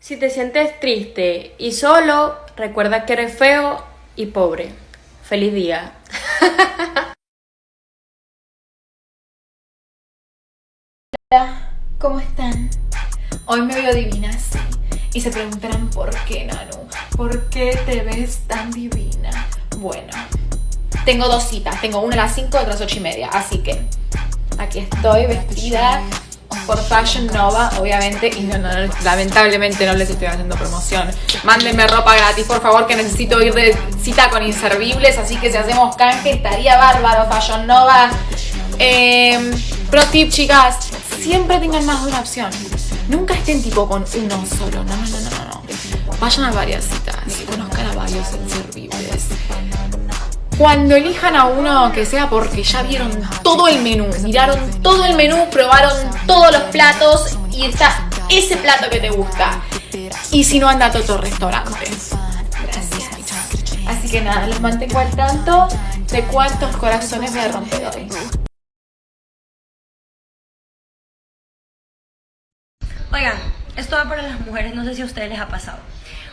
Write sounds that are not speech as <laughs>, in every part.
Si te sientes triste y solo, recuerda que eres feo y pobre. Feliz día. <laughs> Hola, ¿cómo están? Hoy me veo divina, sí. Y se preguntarán por qué, Nanu. ¿Por qué te ves tan divina? Bueno, tengo dos citas. Tengo una a las 5 y otra a las 8 y media. Así que aquí estoy vestida por Fashion Nova, obviamente, y lamentablemente no les estoy haciendo promoción. Mándenme ropa gratis, por favor, que necesito ir de cita con inservibles, así que si hacemos canje estaría bárbaro, Fashion Nova. Eh, pro tip, chicas, siempre tengan más de una opción. Nunca estén tipo con uno solo, no, no, no, no, no. Vayan a varias citas, conozcan a varios inservibles. Cuando elijan a uno que sea porque ya vieron todo el menú, miraron todo el menú, probaron todos los platos y está ese plato que te gusta. Y si no, anda a otro restaurante. Gracias. Así que nada, los mantengo al tanto de cuántos corazones me romper hoy. Oigan, esto va para las mujeres, no sé si a ustedes les ha pasado.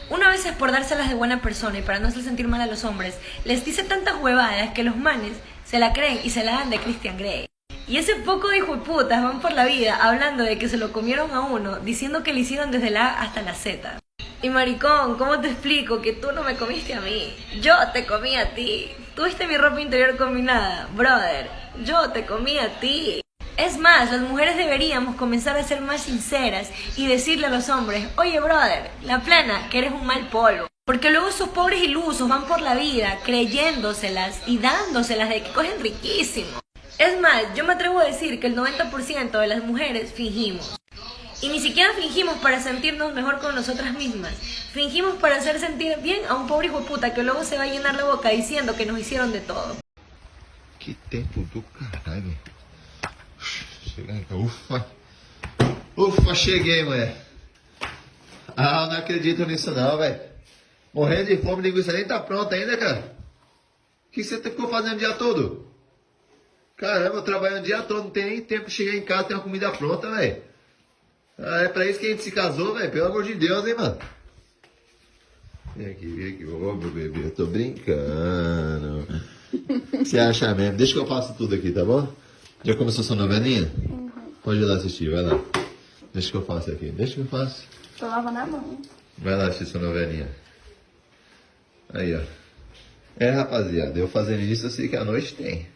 Una vez es por dárselas de buena persona y para no hacer sentir mal a los hombres, les dice tantas huevadas que los manes se la creen y se la dan de Christian Grey. Y ese poco de putas van por la vida hablando de que se lo comieron a uno, diciendo que le hicieron desde la A hasta la Z. Y maricón, ¿cómo te explico que tú no me comiste a mí? Yo te comí a ti. Tuviste mi ropa interior combinada, brother. Yo te comí a ti. Es más, las mujeres deberíamos comenzar a ser más sinceras y decirle a los hombres, oye brother, la plana, que eres un mal polvo. Porque luego esos pobres ilusos van por la vida creyéndoselas y dándoselas de que cogen riquísimo. Es más, yo me atrevo a decir que el 90% de las mujeres fingimos. Y ni siquiera fingimos para sentirnos mejor con nosotras mismas. Fingimos para hacer sentir bien a un pobre hijo puta que luego se va a llenar la boca diciendo que nos hicieron de todo. Que tempo do ufa. Ufa, cheguei, mulher. Ah, não acredito nisso não, velho. Morrendo de fome, linguiça nem tá pronta ainda, cara. O que você ficou fazendo o dia todo? Caramba, eu trabalhando o dia todo, não tem nem tempo de chegar em casa e ter uma comida pronta, velho. Ah, é pra isso que a gente se casou, velho. Pelo amor de Deus, hein, mano. Vem aqui, vem aqui. Ô, meu bebê, eu tô brincando. <laughs> Você acha mesmo? Deixa que eu faço tudo aqui, tá bom? Já começou sua novelinha? Uhum. Pode ir lá assistir, vai lá. Deixa que eu faço aqui. Deixa que eu faço. Tô lavando a mão. Vai lá assistir sua novelinha. Aí, ó. É, rapaziada, eu fazendo isso, eu sei que a noite tem.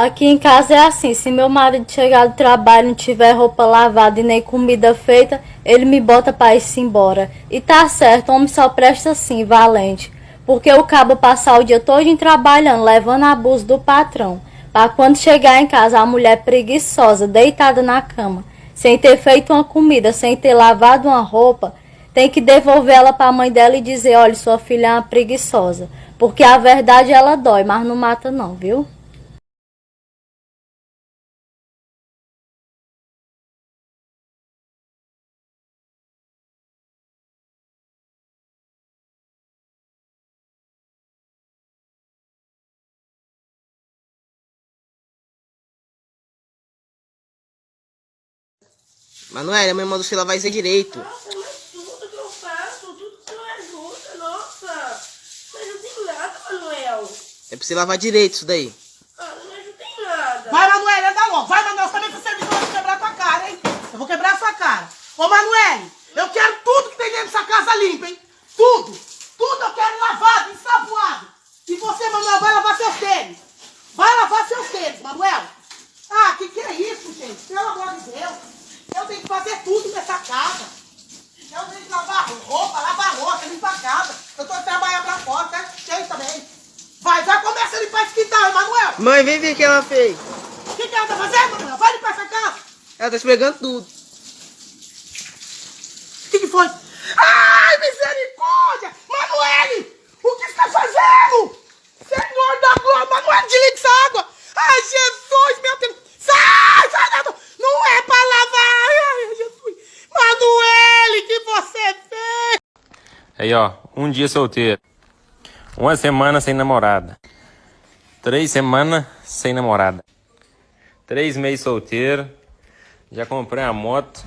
Aqui em casa é assim, se meu marido chegar do trabalho não tiver roupa lavada e nem comida feita, ele me bota para ir-se embora. E tá certo, homem só presta assim, valente. Porque o cabo passar o dia todo trabalhando, levando abuso do patrão. Para quando chegar em casa, a mulher preguiçosa, deitada na cama, sem ter feito uma comida, sem ter lavado uma roupa, tem que devolver ela para a mãe dela e dizer: olha, sua filha é uma preguiçosa. Porque a verdade ela dói, mas não mata, não, viu? Manuela, a mãe mandou você lavar isso direito. Nossa, mas tudo que eu faço, tudo que você ajuda, nossa. Não ajuda em nada, Manuel. É pra você lavar direito isso daí. Ah, não me ajuda em nada. Vai, Manuel, anda logo. Vai, Manuel, você também pro serviço, eu vou quebrar tua cara, hein? Eu vou quebrar a sua cara. Ô, Manuel, eu quero tudo que tem dentro dessa casa limpo, hein? Tudo. Tudo eu quero lavado, ensaboado. E você, Manuel, vai lavar seus tênis. Vai lavar seus tênis, Manuel. Ah, que que é isso, gente? Pelo amor de Deus. Eu tenho que fazer tudo nessa casa. Eu tenho que lavar roupa, lavar roupa, limpar a casa. Eu tô trabalhando pra fora, tá cheio também. Vai, vai, começa a limpar esse quintal, Emanuel. Mãe, vem ver o que ela fez. O que, que ela tá fazendo, Emanuel? Vai limpar essa casa. Ela tá esfregando tudo. O que, que foi? Ai, misericórdia! Manuele! O que você tá fazendo? Senhor da glória! Manuele, desliga essa água! Ai, Jesus, meu Deus! Sai, sai, não, não é pra ai, Jesus! Manuele, que você Aí, ó, um dia solteiro. Uma semana sem namorada. Três semanas sem namorada. Três meses solteiro. Já comprei uma moto.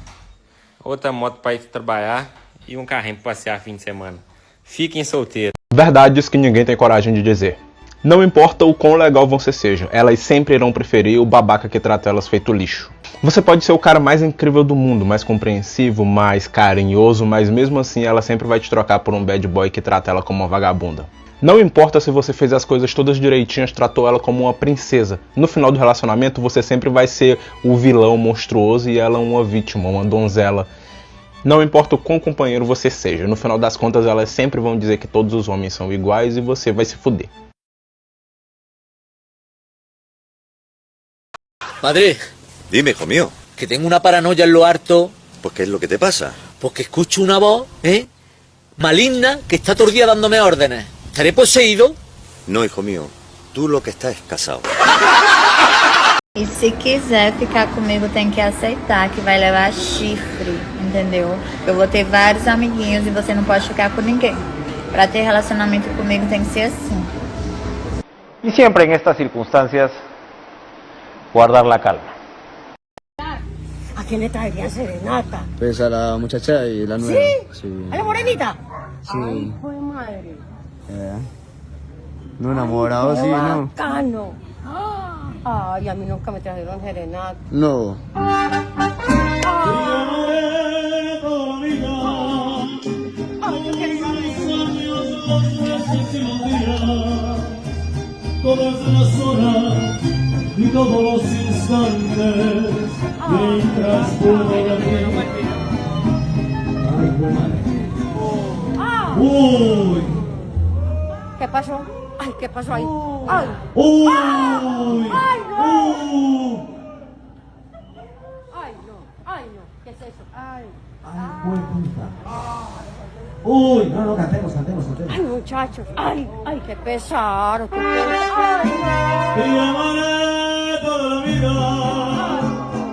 Outra moto para ir trabalhar. E um carrinho para passear fim de semana. Fiquem solteiros. Verdades que ninguém tem coragem de dizer. Não importa o quão legal você seja, elas sempre irão preferir o babaca que trata elas feito lixo. Você pode ser o cara mais incrível do mundo, mais compreensivo, mais carinhoso, mas mesmo assim ela sempre vai te trocar por um bad boy que trata ela como uma vagabunda. Não importa se você fez as coisas todas direitinhas, tratou ela como uma princesa. No final do relacionamento, você sempre vai ser o vilão monstruoso e ela uma vítima, uma donzela. Não importa o quão companheiro você seja, no final das contas elas sempre vão dizer que todos os homens são iguais e você vai se fuder. Madre. Dime, hijo mío. Que tengo una paranoia en lo harto. ¿Pues qué es lo que te pasa? Porque escucho una voz, ¿eh? Maligna que está todo el día dándome órdenes. ¿Estaré poseído? No, hijo mío. Tú lo que estás es casado. E se quiser ficar comigo, tem que aceitar que vai levar chifre, entendeu? Eu vou ter vários amiguinhos e você não pode ficar com ninguém. Pra ter relacionamento comigo tem que ser assim. Y siempre en estas circunstancias, guardar la calma. ¿A quién le traería serenata? Pues a la muchacha y la nueva. ¿Sí? ¿A la morenita? Sí. Ay, fue madre. Eh, No enamorado, sí, ¿no? bacano. Ay, a mí nunca me trajeron serenata. No. Todas las horas y todos los instantes mientras puedo dormir. Ay, qué madre. Uy, ¿Qué pasó? Ay, ¿qué pasó ahí? Ay. uy, Ay, no. Ay, no. Ay, no. ¿Qué es eso? Ay. Uy, no, no, cantemos, cantemos, cantemos. Ay, muchachos. Ay, ay, qué pesar. Qué pesar. Ay, Te llamaré toda la vida.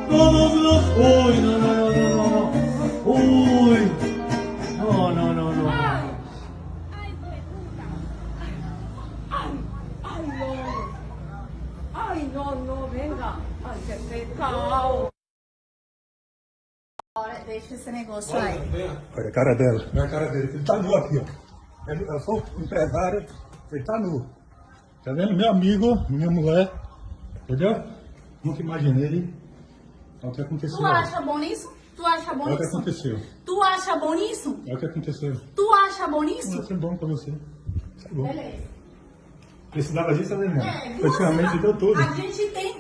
Todos los. Uy, no, no, no. Esse negócio aí. Olha a cara dela. Olha a cara dele. Ele tá nu aqui, ó. Eu sou empresário, ele tá nu. Tá vendo? Meu amigo, minha mulher. Entendeu? Nunca imaginei. Olha o que aconteceu. Tu acha bom nisso? Tu acha bom Olha o que nisso? aconteceu. Tu acha bom nisso? Olha o que aconteceu. Tu acha bom nisso? Vai ser bom pra você. Isso é bom. Beleza. Precisava disso, né, irmão? É? Praticamente deu tudo. A gente tem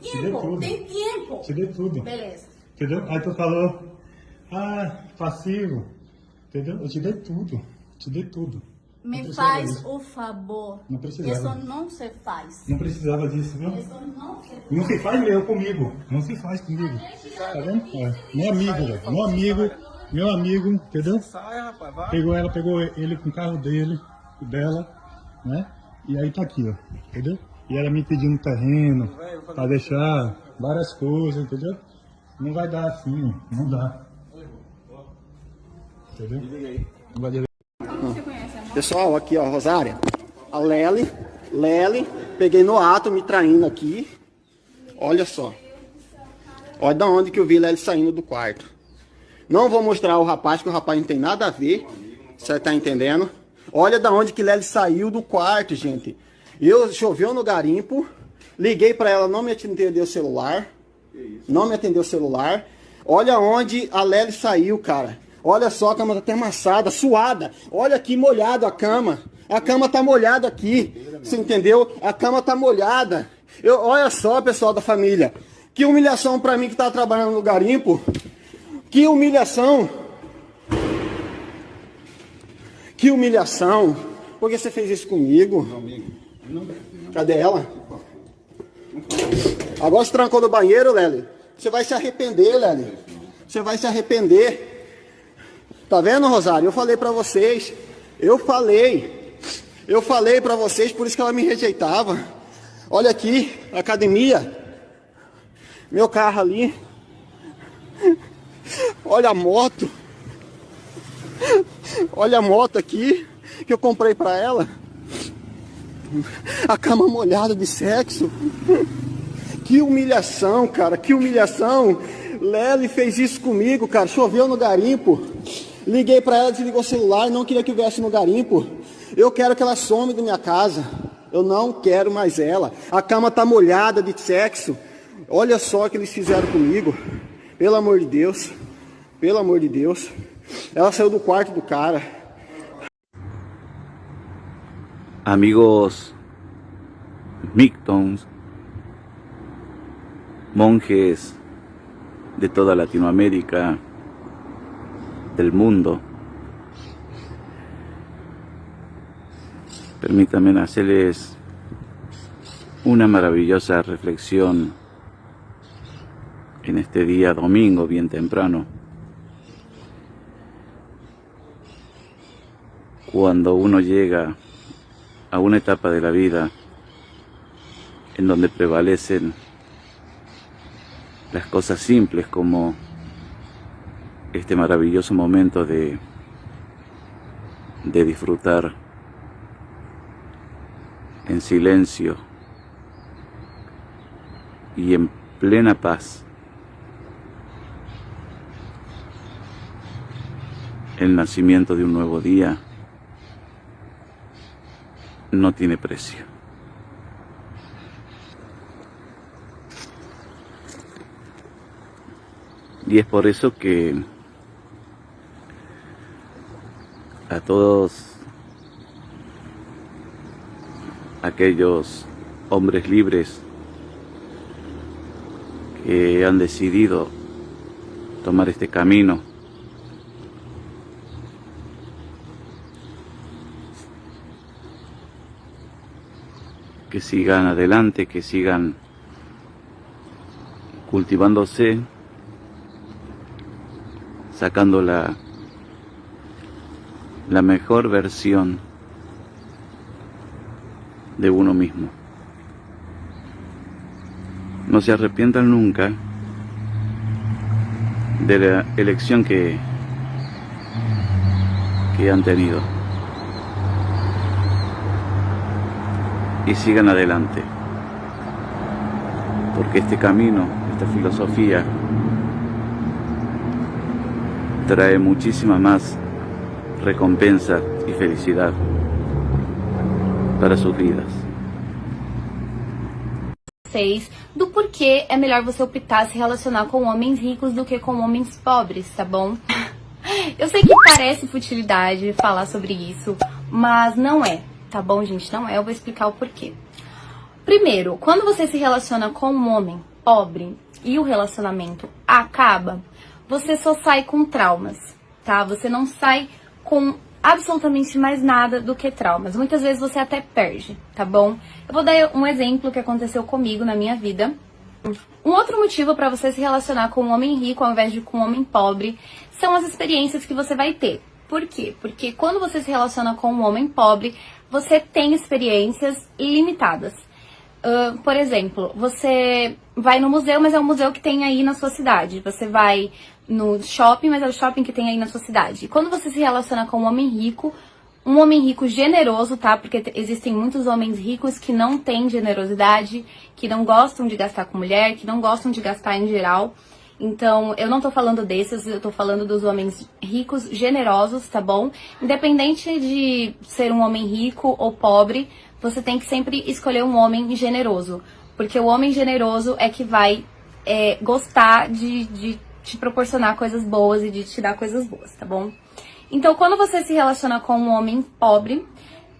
tempo, tem tempo. Te dei tudo. Beleza. Entendeu? Aí tu falou, ah, passivo. Entendeu? Eu te dei tudo. Te dei tudo. Me faz disso. o favor. Não precisava. Isso não se faz. Não precisava disso, viu? Isso não se Não se faz mesmo comigo. Não se faz comigo. Tá vendo? É. Meu amigo, velho. Meu amigo. Meu amigo, entendeu? Pegou ela, pegou ele com o carro dele, dela, né? E aí tá aqui, ó. Entendeu? E ela me pedindo terreno pra deixar várias coisas, entendeu? Não vai dar assim, não dá. Entendeu? Vai Pessoal, aqui ó, Rosária. A Lely, Lely, peguei no ato, me traindo aqui. Olha só. Olha da onde que eu vi Lely saindo do quarto. Não vou mostrar o rapaz, que o rapaz não tem nada a ver. Você tá entendendo? Olha da onde que Lely saiu do quarto, gente. Eu choveu no garimpo, liguei pra ela, não me atendeu o celular. Não me atendeu o celular. Olha onde a Lely saiu, cara. Olha só, a cama tá até amassada, suada. Olha aqui molhado a cama. A cama tá molhada aqui. Você entendeu? A cama tá molhada. Eu, olha só, pessoal da família. Que humilhação pra mim que tá trabalhando no garimpo. Que humilhação. Que humilhação. Por que você fez isso comigo? Cadê ela? Agora se trancou no banheiro, Lely. Você vai se arrepender, Lely. Você vai se arrepender. Tá vendo, Rosário? Eu falei pra vocês. Eu falei. Eu falei pra vocês, por isso que ela me rejeitava. Olha aqui, academia. Meu carro ali. Olha a moto. Olha a moto aqui que eu comprei pra ela. A cama molhada de sexo. Que humilhação, cara, que humilhação. Lely fez isso comigo, cara. Choveu no garimpo. Liguei pra ela, desligou o celular, não queria que viesse no garimpo. Eu quero que ela some da minha casa. Eu não quero mais ela. A cama tá molhada de sexo. Olha só o que eles fizeram comigo. Pelo amor de Deus. Pelo amor de Deus. Ela saiu do quarto do cara. Amigos mictons, monjes de toda Latinoamérica, del mundo. Permítanme hacerles una maravillosa reflexión en este día domingo bien temprano. Cuando uno llega a una etapa de la vida en donde prevalecen las cosas simples como este maravilloso momento de, de disfrutar en silencio y en plena paz el nacimiento de un nuevo día no tiene precio. Y es por eso que a todos aquellos hombres libres que han decidido tomar este camino. Que sigan adelante, que sigan cultivándose, sacando la, la mejor versión de uno mismo. No se arrepientan nunca de la elección que, que han tenido. y sigan adelante. Porque este camino, esta filosofía, trae muchísima más recompensa e felicidade para suas vidas. Do porquê é melhor você optar se relacionar com homens ricos do que com homens pobres, tá bom? <laughs> Eu sei que parece futilidade falar sobre isso, mas não é tá bom, gente? Não é, eu vou explicar o porquê. Primeiro, quando você se relaciona com um homem pobre e o relacionamento acaba, você só sai com traumas, tá? Você não sai com absolutamente mais nada do que traumas. Muitas vezes você até perde, tá bom? Eu vou dar um exemplo que aconteceu comigo na minha vida. Um outro motivo para você se relacionar com um homem rico ao invés de com um homem pobre são as experiências que você vai ter. Por quê? Porque quando você se relaciona com um homem pobre, você tem experiências limitadas. Uh, por exemplo, você vai no museu, mas é um museu que tem aí na sua cidade. Você vai no shopping, mas é o shopping que tem aí na sua cidade. E quando você se relaciona com um homem rico, um homem rico generoso, tá? Porque existem muitos homens ricos que não têm generosidade, que não gostam de gastar com mulher, que não gostam de gastar em geral. Então, eu não tô falando desses, eu tô falando dos homens ricos, generosos, tá bom? Independente de ser um homem rico ou pobre, você tem que sempre escolher um homem generoso. Porque o homem generoso é que vai é, gostar de, de te proporcionar coisas boas e de te dar coisas boas, tá bom? Então, quando você se relaciona com um homem pobre,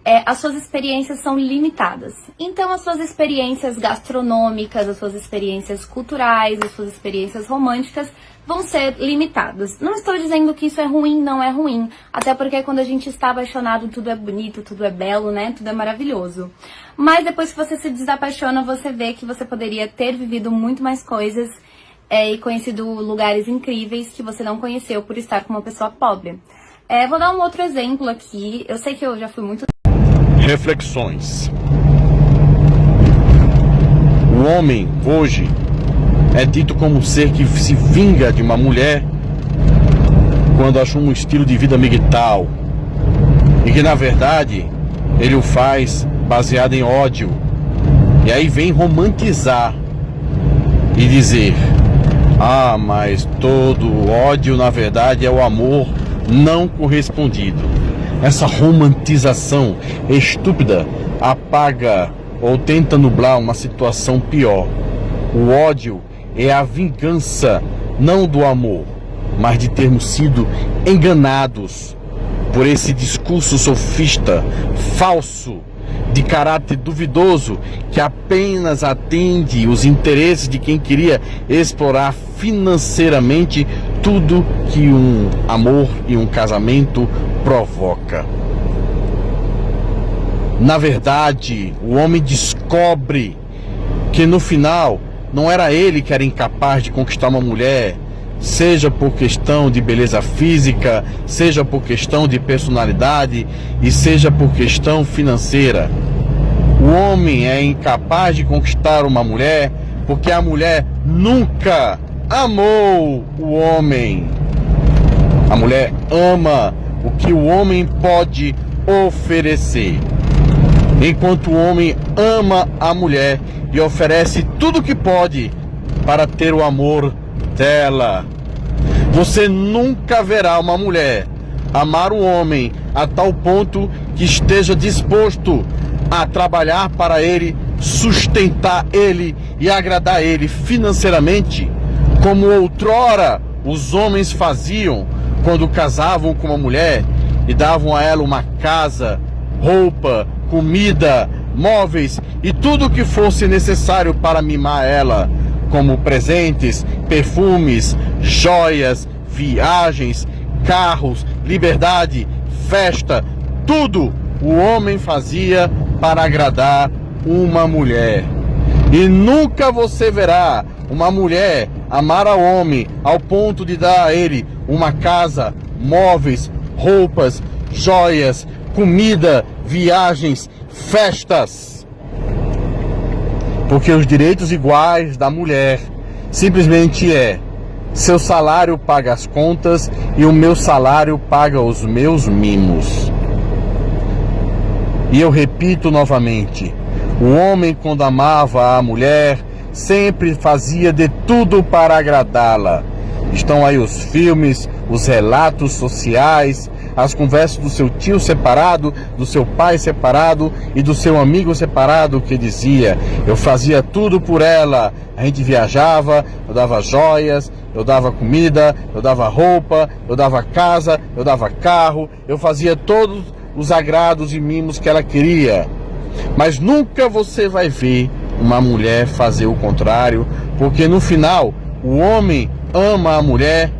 é, as suas experiências são limitadas. Então, as suas experiências gastronômicas, as suas experiências culturais, as suas experiências românticas vão ser limitadas. Não estou dizendo que isso é ruim, não é ruim. Até porque quando a gente está apaixonado, tudo é bonito, tudo é belo, né? Tudo é maravilhoso. Mas depois que você se desapaixona, você vê que você poderia ter vivido muito mais coisas é, e conhecido lugares incríveis que você não conheceu por estar com uma pessoa pobre. É, vou dar um outro exemplo aqui. Eu sei que eu já fui muito Reflexões. O homem, hoje, é dito como um ser que se vinga de uma mulher quando assume um estilo de vida migtal e que na verdade ele o faz baseado em ódio. E aí vem romantizar e dizer: Ah, mas todo ódio na verdade é o amor não correspondido. Essa romantização estúpida apaga ou tenta nublar uma situação pior. O ódio é a vingança não do amor, mas de termos sido enganados por esse discurso sofista, falso, de caráter duvidoso, que apenas atende os interesses de quem queria explorar financeiramente tudo que um amor e um casamento provoca. Na verdade, o homem descobre que no final não era ele que era incapaz de conquistar uma mulher, seja por questão de beleza física, seja por questão de personalidade e seja por questão financeira. O homem é incapaz de conquistar uma mulher porque a mulher nunca amou o homem. A mulher ama o que o homem pode oferecer enquanto o homem ama a mulher e oferece tudo o que pode para ter o amor dela. Você nunca verá uma mulher amar um homem a tal ponto que esteja disposto a trabalhar para ele, sustentar ele e agradar ele financeiramente, como outrora os homens faziam quando casavam com uma mulher e davam a ela uma casa, roupa, comida, móveis e tudo o que fosse necessário para mimar ela, como presentes, perfumes, joias, viagens, carros, liberdade, festa, tudo o homem fazia para agradar uma mulher. E nunca você verá uma mulher amar ao homem ao ponto de dar a ele uma casa, móveis, roupas, joias, comida, viagens, festas. Porque os direitos iguais da mulher simplesmente é seu salário paga as contas e o meu salário paga os meus mimos. E eu repito novamente: o homem, quando amava a mulher, sempre fazia de tudo para agradá-la. Estão aí os filmes, os relatos sociais, as conversas do seu tio separado, do seu pai separado e do seu amigo separado que dizia: Eu fazia tudo por ela. A gente viajava, eu dava joias, eu dava comida, eu dava roupa, eu dava casa, eu dava carro, eu fazia todos os agrados e mimos que ela queria. Mas nunca você vai ver uma mulher fazer o contrário, porque no final o homem ama a mulher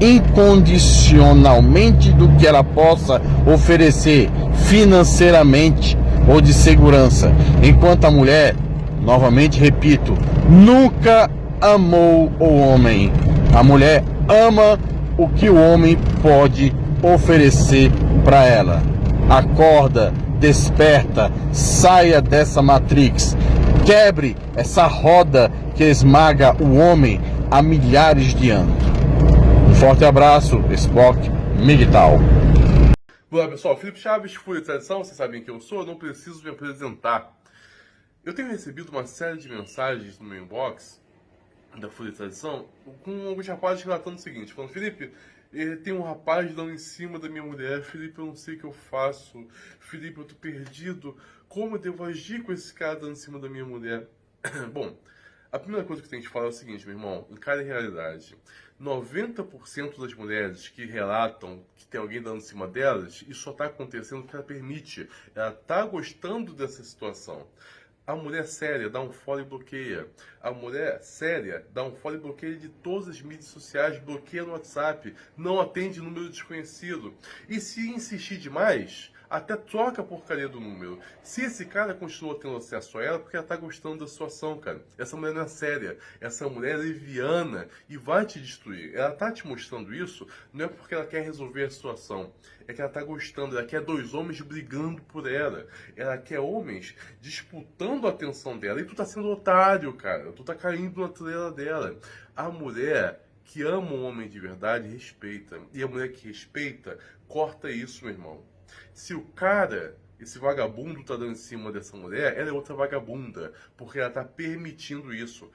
incondicionalmente do que ela possa oferecer financeiramente ou de segurança, enquanto a mulher, novamente repito, nunca amou o homem. A mulher ama o que o homem pode oferecer para ela. Acorda, desperta, saia dessa matrix, quebre essa roda que esmaga o homem há milhares de anos. Forte abraço, Spock Migtal. Olá pessoal, Felipe Chaves, Fúria Tradição, vocês sabem quem eu sou, não preciso me apresentar. Eu tenho recebido uma série de mensagens no meu inbox da Fúria Tradição com alguns rapazes relatando o seguinte, falando, Felipe, eh, tem um rapaz dando em cima da minha mulher, Felipe, eu não sei o que eu faço, Felipe, eu tô perdido, como eu devo agir com esse cara dando em cima da minha mulher? <coughs> Bom, a primeira coisa que tem que falar é o seguinte, meu irmão, encare a realidade. 90% das mulheres que relatam que tem alguém dando em cima delas, isso só está acontecendo porque ela permite. Ela está gostando dessa situação. A mulher séria dá um fora e bloqueia. A mulher séria dá um fora e bloqueia de todas as mídias sociais, bloqueia no WhatsApp, não atende número desconhecido. E se insistir demais, até troca a porcaria do número. Se esse cara continua tendo acesso a ela, porque ela tá gostando da situação, cara. Essa mulher não é séria. Essa mulher é leviana e vai te destruir. Ela tá te mostrando isso, não é porque ela quer resolver a situação. É que ela tá gostando, ela quer dois homens brigando por ela. Ela quer homens disputando a atenção dela. E tu tá sendo otário, cara. Tu tá caindo na trela dela. A mulher que ama um homem de verdade respeita. E a mulher que respeita corta isso, meu irmão. Se o cara, esse vagabundo tá dando em cima dessa mulher, ela é outra vagabunda, porque ela tá permitindo isso.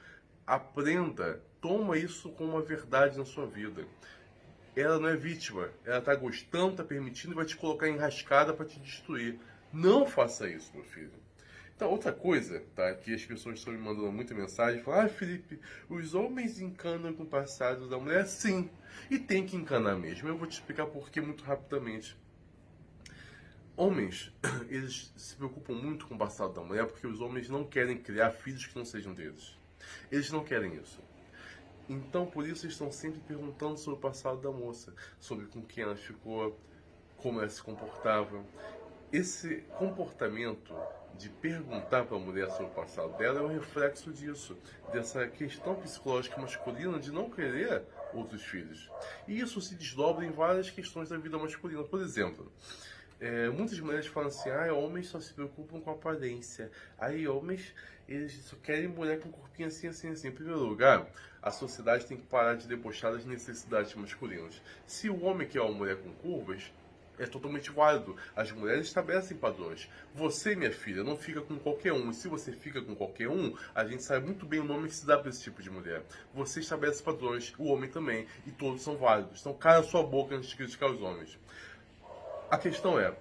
Aprenda, toma isso como uma verdade na sua vida. Ela não é vítima, ela tá gostando, tá permitindo e vai te colocar enrascada para te destruir. Não faça isso, meu filho. Então, outra coisa, tá? Que as pessoas estão me mandando muita mensagem, falam, ah, Felipe, os homens encanam com o passado da mulher? Sim, e tem que encanar mesmo. Eu vou te explicar por que muito rapidamente. Homens, <clears throat> eles se preocupam muito com o passado da mulher porque os homens não querem criar filhos que não sejam deles. Eles não querem isso. Então, por isso, estão sempre perguntando sobre o passado da moça, sobre com quem ela ficou, como ela se comportava. Esse comportamento de perguntar para a mulher sobre o passado dela é um reflexo disso, dessa questão psicológica masculina de não querer outros filhos. E isso se desdobra em várias questões da vida masculina. Por exemplo, é, muitas mulheres falam assim, ah, homens só se preocupam com aparência. Aí homens, eles só querem mulher com corpinho assim, assim, assim. Em primeiro lugar, a sociedade tem que parar de debochar das necessidades masculinas. Se o homem quer uma mulher com curvas, é totalmente válido. As mulheres estabelecem padrões. Você, minha filha, não fica com qualquer um. E se você fica com qualquer um, a gente sabe muito bem o nome que se dá para esse tipo de mulher. Você estabelece padrões, o homem também, e todos são válidos. Então, cara sua boca antes de criticar os homens. A questão é,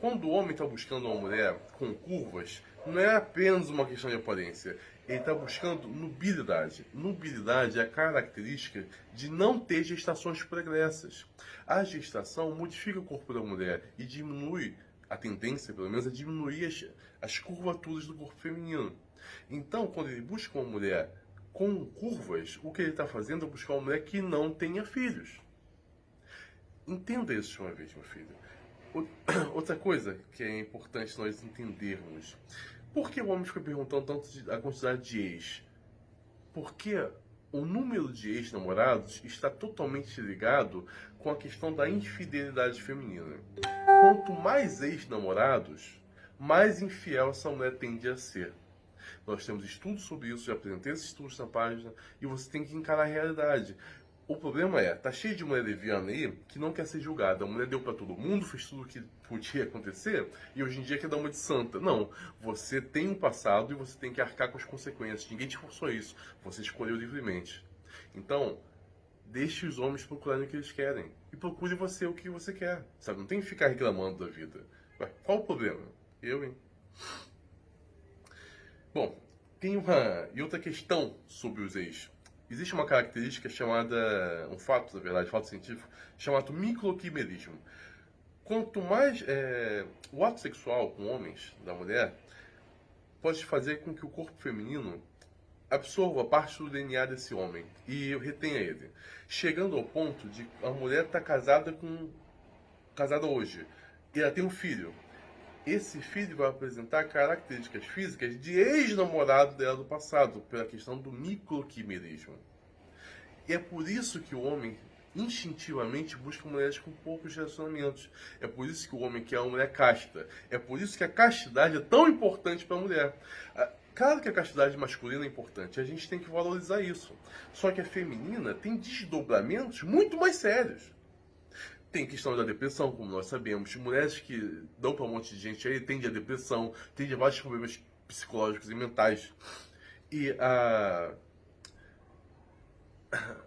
quando o homem está buscando uma mulher com curvas, não é apenas uma questão de aparência. Ele está buscando nubilidade. Nubilidade é a característica de não ter gestações pregressas. A gestação modifica o corpo da mulher e diminui, a tendência pelo menos, é diminuir as, as curvaturas do corpo feminino. Então, quando ele busca uma mulher com curvas, o que ele está fazendo é buscar uma mulher que não tenha filhos. Entenda isso de uma vez, meu filho. <coughs> Outra coisa que é importante nós entendermos. Por que o homem fica perguntando tanto a quantidade de ex? Porque o número de ex-namorados está totalmente ligado com a questão da infidelidade feminina. Quanto mais ex-namorados, mais infiel essa mulher tende a ser. Nós temos estudos sobre isso, já apresentei esses estudos na página, e você tem que encarar a realidade. O problema é, tá cheio de mulher leviana aí que não quer ser julgada. A mulher deu para todo mundo, fez tudo o que podia acontecer e hoje em dia quer dar uma de santa. Não, você tem um passado e você tem que arcar com as consequências. Ninguém te forçou isso. Você escolheu livremente. Então, deixe os homens procurarem o que eles querem e procure você o que você quer. Sabe, não tem que ficar reclamando da vida. Qual o problema? Eu, hein? Bom, tem uma e outra questão sobre os ex existe uma característica chamada, um fato, na verdade, fato científico, chamado microquimerismo. Quanto mais é, o ato sexual com homens, da mulher, pode fazer com que o corpo feminino absorva parte do DNA desse homem e retenha ele, chegando ao ponto de a mulher estar tá casada com casada hoje e ela tem um filho. Esse filho vai apresentar características físicas de ex-namorado dela do passado, pela questão do microquimerismo. E é por isso que o homem instintivamente busca mulheres com poucos relacionamentos. É por isso que o homem quer uma mulher casta. É por isso que a castidade é tão importante para a mulher. Ah, claro que a castidade masculina é importante, a gente tem que valorizar isso. Só que a feminina tem desdobramentos muito mais sérios. Tem questão da depressão, como nós sabemos. Mulheres que dão para um monte de gente aí tendem a depressão, tendem a vários problemas psicológicos e mentais. E a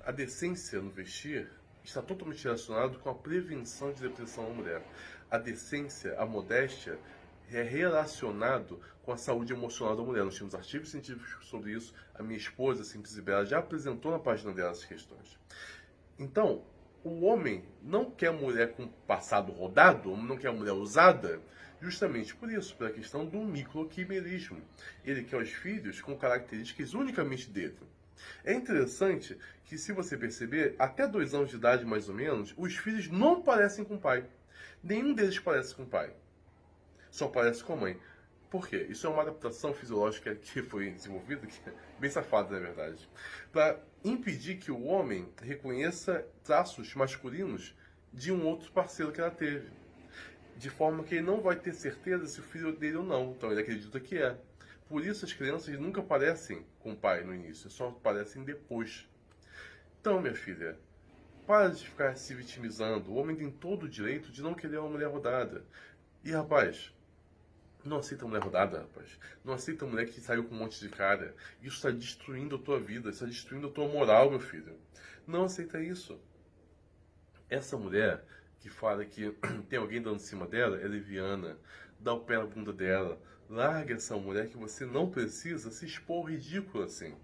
a decência no vestir está totalmente relacionado com a prevenção de depressão na mulher. A decência, a modéstia, é relacionado com a saúde emocional da mulher. Nós temos artigos científicos sobre isso. A minha esposa, Simples Bela, já apresentou na página dela essas questões. Então, o homem não quer mulher com passado rodado, não quer mulher usada, justamente por isso, pela questão do microquimerismo. Ele quer os filhos com características unicamente dele. É interessante que, se você perceber, até dois anos de idade mais ou menos, os filhos não parecem com o pai. Nenhum deles parece com o pai. Só parece com a mãe. Por quê? Isso é uma adaptação fisiológica que foi desenvolvida, que é bem safada, na verdade, para impedir que o homem reconheça traços masculinos de um outro parceiro que ela teve. De forma que ele não vai ter certeza se o filho dele ou não. Então ele acredita que é. Por isso as crianças nunca aparecem com o pai no início, só aparecem depois. Então, minha filha, para de ficar se vitimizando. O homem tem todo o direito de não querer uma mulher rodada. E, rapaz, não aceita mulher rodada, rapaz. Não aceita mulher que saiu com um monte de cara. Isso está destruindo a tua vida, está destruindo a tua moral, meu filho. Não aceita isso. Essa mulher que fala que <clears throat> tem alguém dando em cima dela é leviana. Dá o pé na bunda dela. Larga essa mulher que você não precisa se expor ridículo assim.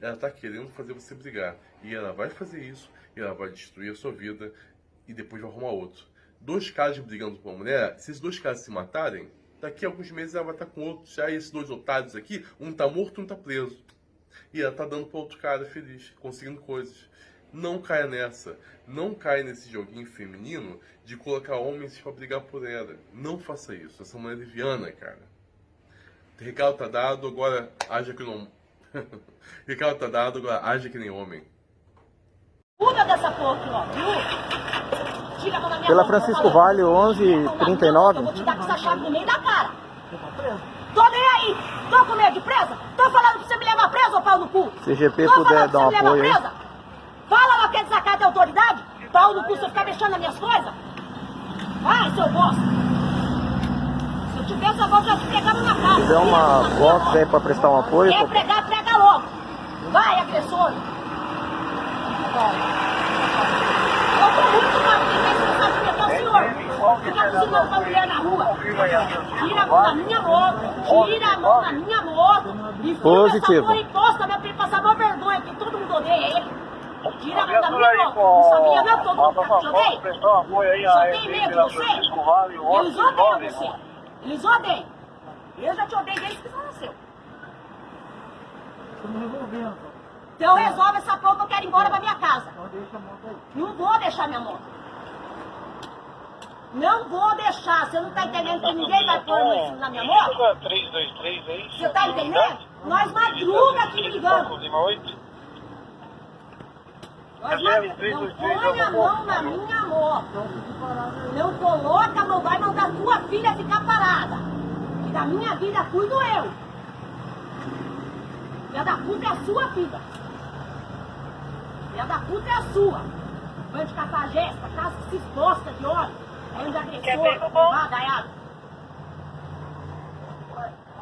Ela está querendo fazer você brigar. E ela vai fazer isso, e ela vai destruir a sua vida, e depois vai arrumar outro. Dois caras brigando por uma mulher, se esses dois caras se matarem, daqui a alguns meses ela vai estar com outro. Já esses dois otários aqui, um tá morto, um tá preso. E ela tá dando para outro cara feliz, conseguindo coisas. Não caia nessa. Não caia nesse joguinho feminino de colocar homens para brigar por ela. Não faça isso. Essa mulher é liviana, cara. Recado tá dado, agora haja que não. <laughs> recado tá dado, agora haja que nem homem. Cuida dessa porra ó, viu? A Pela Francisco. Vale 1139. Eu vou te dar com essa chave no meio da cara. Tô nem aí. Tô com medo de presa? Tô falando pra você me levar presa, ô pau no cu. Se GP Tô puder dar um pra você me apoio aí. presa? Fala lá que é desacato de autoridade. Pau no cu, você ficar mexendo nas minhas coisas. Vai, seu bosta. Se eu tivesse, eu vou te pegando na cara. Se tiver uma box aí pra prestar um apoio, Quer pregar, prega logo. Vai, agressor. Eu tô muito mal, quem tem vontade de pegar o senhor. Fica cozinhando pra mulher na rua. Tira a mão da minha moto. Tira a mão da minha moto. E Positivo. essa porra imposta, meu filho, passar uma vergonha, que todo mundo odeia ele. Tira a mão da minha moto. Não sabia não, todo mundo te odeia. Só tem medo de você. Eles odeiam você. Eles odeiam. Eu já te odeio desde que você nasceu. Então resolve essa porra que eu quero ir embora pra minha casa. Não vou deixar minha moto. Não vou deixar. Você não tá entendendo que ninguém vai pôr a mão em cima da minha moto? 323 aí. Você tá entendendo? Nós madruga aqui brigando. Nós madruga. Não põe a mão na minha moto. Não coloca a mão, vai mandar sua filha ficar parada. E da minha vida cuido eu. Filha da puta é a sua filha. Filha da puta é a sua. Bando de cafajesta, casa que se exposta de de agressor, vagaiado.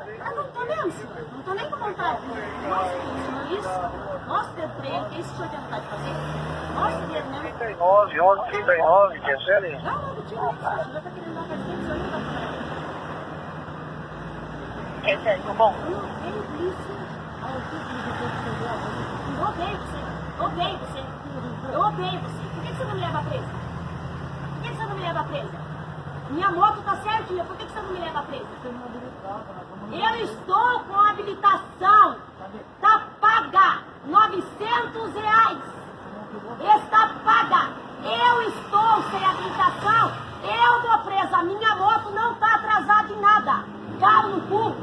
Eu não tô mesmo, senhor. Não tô nem com vontade. Nossa, senhor, isso. Pra ele. que Isso tem vontade de fazer? Nossa, dedo mesmo. 39, 11, 39, quer ser ali? Não, não, tira isso. Tá querendo dar pra gente, senhor. Quer bom? Eu não isso. Ah, eu que odeio você. Eu odeio você. Eu odeio você. Por que que você não me leva presa? Por que que você não me leva presa? Minha moto tá certinha. Por que que você não me leva presa? Eu estou com habilitação. Tá paga. 900 reais. Está paga. Eu estou sem habilitação. Eu vou presa. Minha moto não tá atrasada em nada. Caro no cu.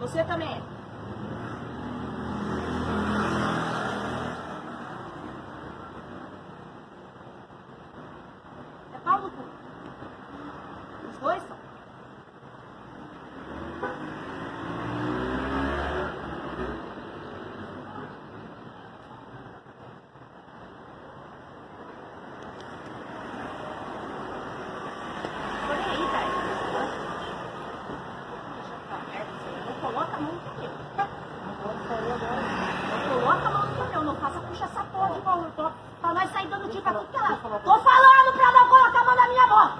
Você também é. É pau no cu. Os dois são. Tô nem aí, velho. Não coloca a mão no pneu. Não coloca a mão no pneu. Não faça puxa essa porra de mão. Eu tô pra nós sair dando tiro pra tudo que é lado. Tô falando pra não colocar a mão na minha moto.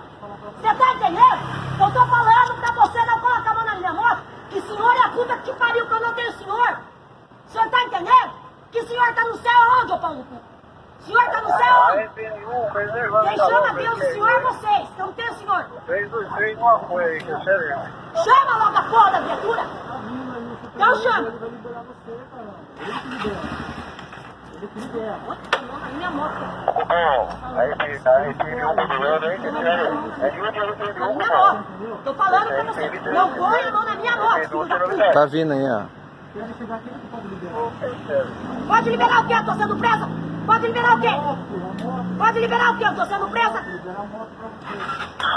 Você tá entendendo? Eu tô falando pra você não colocar a mão na minha moto. Que senhor é a puta que te pariu que eu não tenho senhor. Você tá entendendo? Que senhor tá no céu onde, ô pau no cu? O senhor tá no céu onde? Quem chama Deus e senhor é vocês. Eu não tenho senhor. 323 não apoio aí, quer ser ali? Chama logo a porra da criatura! Então chama! Outra mão na minha moto. Aí, aí, tem um doendo aí, quer ser ali? É de um de um de Na um, minha moto. Tô falando pra você. Não põe a mão na minha moto. Tá vindo aí, ó. Pode liberar o quê? Eu tô sendo presa? Pode liberar o quê? Pode liberar o quê? Eu tô sendo presa?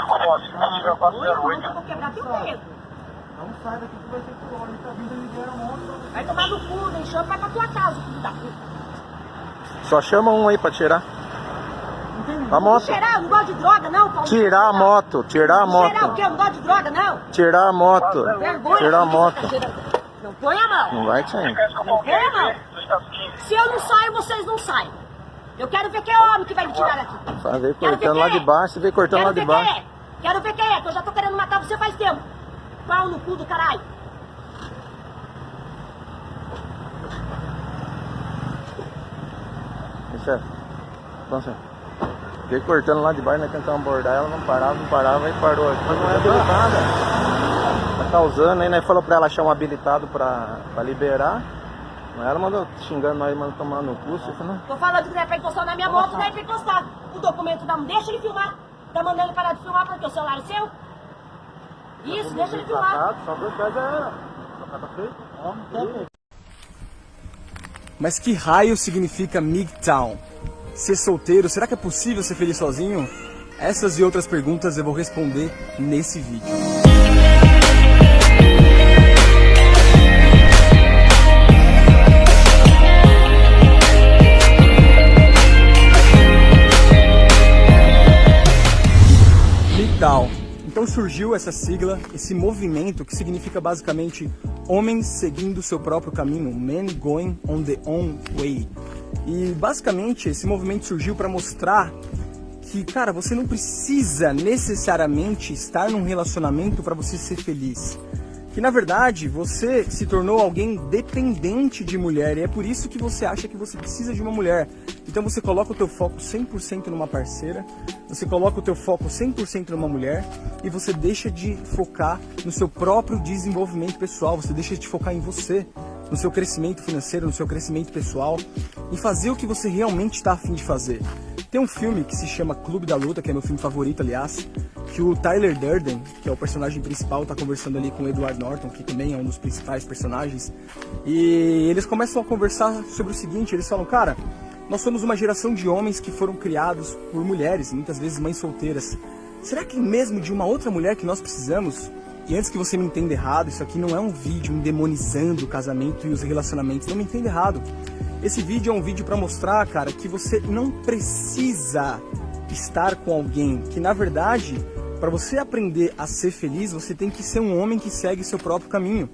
Ó, se não tiver Eu 408, vou quebrar teu dedo. Não sai daqui que vai tá vindo, moto. Vai tomar no cu, deixou vai pra tua casa, filho da puta. Só chama um aí pra tirar. A moto. Tirar, não gosto de droga, não, Paulo. Tirar a moto, tirar a Tirar o moto. quê? Eu não gosto de droga, não. Tirar a moto. Vergonha. Tirar a moto. Não põe a mão. Não vai sair. Não põe a mão. Se eu não saio, vocês não saem. Eu quero ver quem é homem que vai me tirar daqui. Vai ver cortando lá quem de é. baixo, você vem cortando lá de ver baixo. quem é. Quero ver quem é, que eu já tô querendo matar você faz tempo. Pau no cu do caralho. Isso é. Então, assim, Fiquei cortando lá de baixo, nós tentamos abordar ela, não parava, não parava, e parou aqui. Mas não é habilitada. Tá causando, aí nós falou pra ela achar um habilitado pra, pra liberar. Mas ela mandou xingando nós, mandou tomar no cu, você falou, não. Tô falando que não é pra encostar na minha moto, não é pra encostar. O documento não deixa ele filmar. Tá mandando ele parar de filmar porque o celular é seu? Isso, deixa ele filmar. Só por causa ela. Só tá feito. Mas que raio significa MGTOWN? Ser solteiro, será que é possível ser feliz sozinho? Essas e outras perguntas eu vou responder nesse vídeo. MGTOWN. Então surgiu essa sigla, esse movimento que significa basicamente homens seguindo seu próprio caminho, men going on their own way. E basicamente esse movimento surgiu para mostrar que, cara, você não precisa necessariamente estar num relacionamento para você ser feliz. Que na verdade você se tornou alguém dependente de mulher e é por isso que você acha que você precisa de uma mulher. Então você coloca o teu foco 100% numa parceira, você coloca o teu foco 100% numa mulher e você deixa de focar no seu próprio desenvolvimento pessoal, você deixa de focar em você, no seu crescimento financeiro, no seu crescimento pessoal, em fazer o que você realmente está afim de fazer. Tem um filme que se chama Clube da Luta, que é meu filme favorito, aliás, que o Tyler Durden, que é o personagem principal, está conversando ali com o Edward Norton, que também é um dos principais personagens, e eles começam a conversar sobre o seguinte, eles falam, cara, nós somos uma geração de homens que foram criados por mulheres, muitas vezes mães solteiras. Será que mesmo de uma outra mulher que nós precisamos? E antes que você me entenda errado, isso aqui não é um vídeo demonizando o casamento e os relacionamentos, não me entenda errado. Esse vídeo é um vídeo para mostrar, cara, que você não precisa estar com alguém, que na verdade, para você aprender a ser feliz, você tem que ser um homem que segue seu próprio caminho.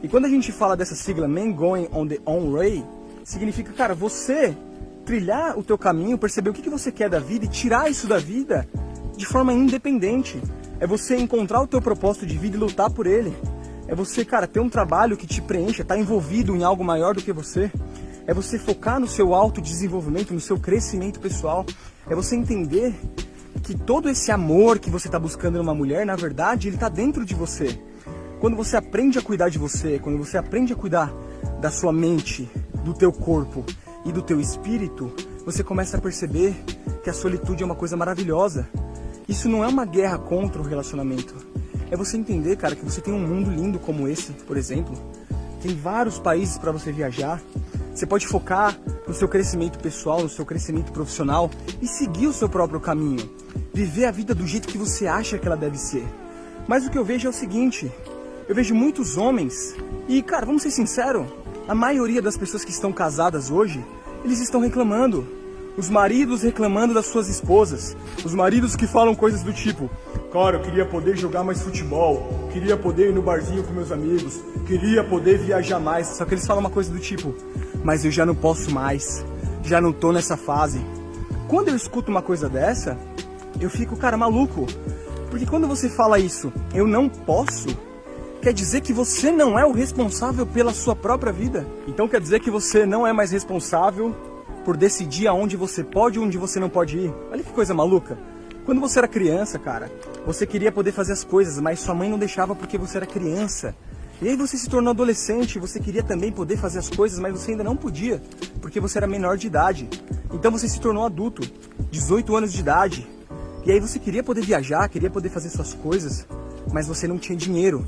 E quando a gente fala dessa sigla Men Going on the Own Way, significa, cara, você trilhar o teu caminho, perceber o que, que você quer da vida e tirar isso da vida de forma independente. É você encontrar o teu propósito de vida e lutar por ele. É você, cara, ter um trabalho que te preencha, estar tá envolvido em algo maior do que você. É você focar no seu autodesenvolvimento, no seu crescimento pessoal. É você entender que todo esse amor que você está buscando numa mulher, na verdade, ele está dentro de você. Quando você aprende a cuidar de você, quando você aprende a cuidar da sua mente, do teu corpo e do teu espírito, você começa a perceber que a solitude é uma coisa maravilhosa. Isso não é uma guerra contra o relacionamento. É você entender, cara, que você tem um mundo lindo como esse, por exemplo. Tem vários países para você viajar. Você pode focar no seu crescimento pessoal, no seu crescimento profissional e seguir o seu próprio caminho. Viver a vida do jeito que você acha que ela deve ser. Mas o que eu vejo é o seguinte, eu vejo muitos homens e, cara, vamos ser sinceros, a maioria das pessoas que estão casadas hoje, eles estão reclamando. Os maridos reclamando das suas esposas. Os maridos que falam coisas do tipo: Cara, eu queria poder jogar mais futebol. Queria poder ir no barzinho com meus amigos. Queria poder viajar mais. Só que eles falam uma coisa do tipo: Mas eu já não posso mais. Já não tô nessa fase. Quando eu escuto uma coisa dessa, eu fico, cara, maluco. Porque quando você fala isso, eu não posso, quer dizer que você não é o responsável pela sua própria vida. Então quer dizer que você não é mais responsável por decidir aonde você pode e onde você não pode ir. Olha que coisa maluca. Quando você era criança, cara, você queria poder fazer as coisas, mas sua mãe não deixava porque você era criança. E aí você se tornou adolescente, você queria também poder fazer as coisas, mas você ainda não podia, porque você era menor de idade. Então você se tornou adulto, 18 anos de idade. E aí você queria poder viajar, queria poder fazer suas coisas, mas você não tinha dinheiro.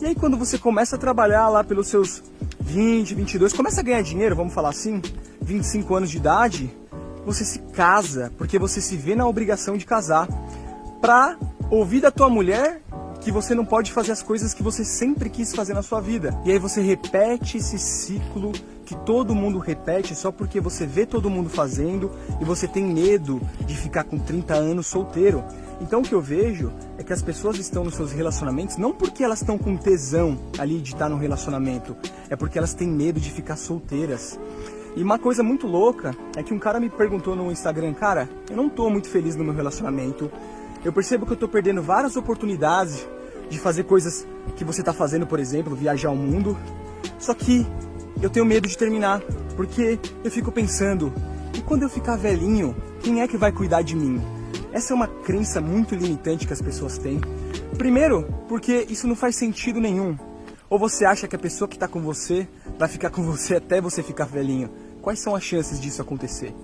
E aí quando você começa a trabalhar lá pelos seus 20, 22, começa a ganhar dinheiro, vamos falar assim, 25 anos de idade, você se casa, porque você se vê na obrigação de casar, pra ouvir da tua mulher que você não pode fazer as coisas que você sempre quis fazer na sua vida. E aí você repete esse ciclo que todo mundo repete só porque você vê todo mundo fazendo e você tem medo de ficar com 30 anos solteiro. Então o que eu vejo é que as pessoas estão nos seus relacionamentos não porque elas estão com tesão ali de estar no relacionamento, é porque elas têm medo de ficar solteiras. E uma coisa muito louca é que um cara me perguntou no Instagram, cara, eu não tô muito feliz no meu relacionamento. Eu percebo que eu tô perdendo várias oportunidades de fazer coisas que você tá fazendo, por exemplo, viajar o mundo. Só que eu tenho medo de terminar, porque eu fico pensando, e quando eu ficar velhinho, quem é que vai cuidar de mim? Essa é uma crença muito limitante que as pessoas têm. Primeiro, porque isso não faz sentido nenhum. Ou você acha que a pessoa que está com você vai ficar com <laughs> você até você ficar velhinho? Quais são as chances disso acontecer?